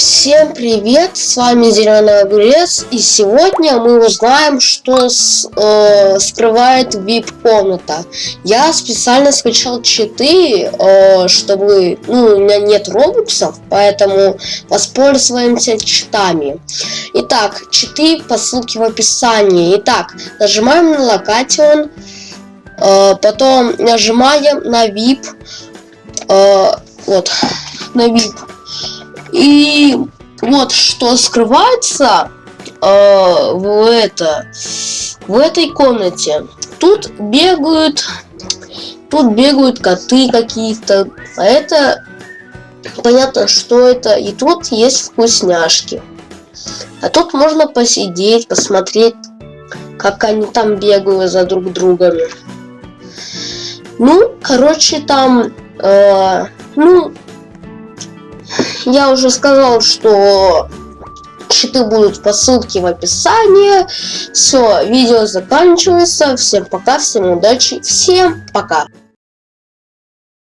Всем привет, с вами Зеленый Огурец, и сегодня мы узнаем, что с, э, скрывает VIP-комната. Я специально скачал читы, э, чтобы, ну, у меня нет робоксов, поэтому воспользуемся читами. Итак, читы по ссылке в описании. Итак, нажимаем на локатион, э, потом нажимаем на VIP, э, вот, на VIP и вот что скрывается э, в это в этой комнате. Тут бегают, тут бегают коты какие-то. А это понятно, что это. И тут есть вкусняшки. А тут можно посидеть, посмотреть, как они там бегают за друг другом. Ну, короче, там, э, ну, я уже сказал, что щиты будут по ссылке в описании. Все, видео заканчивается. Всем пока, всем удачи, всем пока.